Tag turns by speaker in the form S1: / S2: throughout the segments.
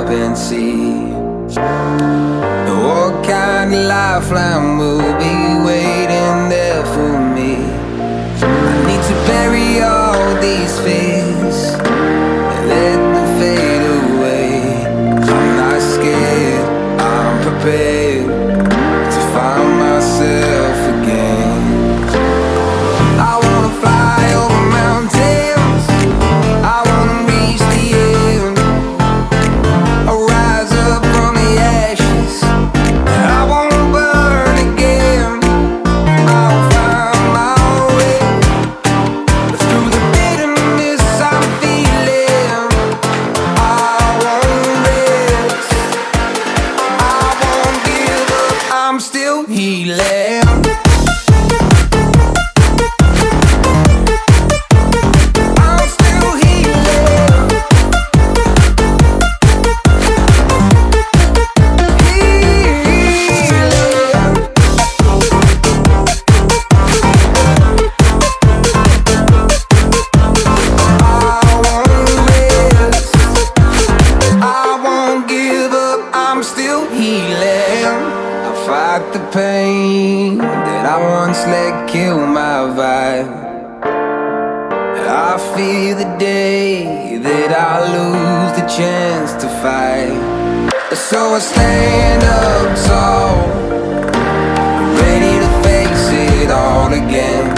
S1: up and see. What kind of lifeline will be waiting there for me. I need to bury all these fears. He left. day that I lose the chance to fight. So I stand up tall Ready to face it all again.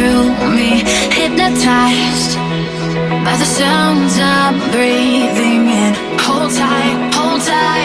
S1: Through
S2: me Hypnotized by the sounds I'm breathing in. Hold tight, hold tight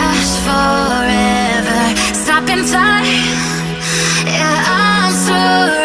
S2: last forever. Stop in time Yeah, I'm through